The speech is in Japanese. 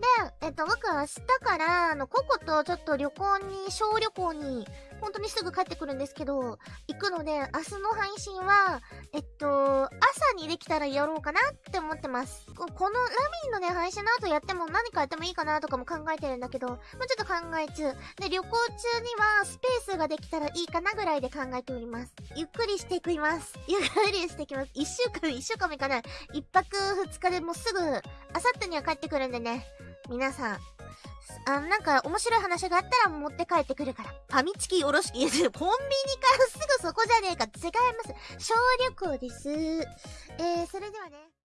でえっと、僕は明日から、あの、ココとちょっと旅行に、小旅行に、本当にすぐ帰ってくるんですけど、行くので、明日の配信は、えっと、朝にできたらやろうかなって思ってます。このラミーのね、配信の後やっても何かやってもいいかなとかも考えてるんだけど、もうちょっと考え中。で、旅行中にはスペースができたらいいかなぐらいで考えております。ゆっくりしていきます。ゆっくりしていきます。一週間、一週間目かない。一泊二日でもうすぐ、あさってには帰ってくるんでね。皆さん、あなんか面白い話があったら持って帰ってくるから。ファミチキおろしく。コンビニからすぐそこじゃねえか。違います。小旅行です。えー、それではね。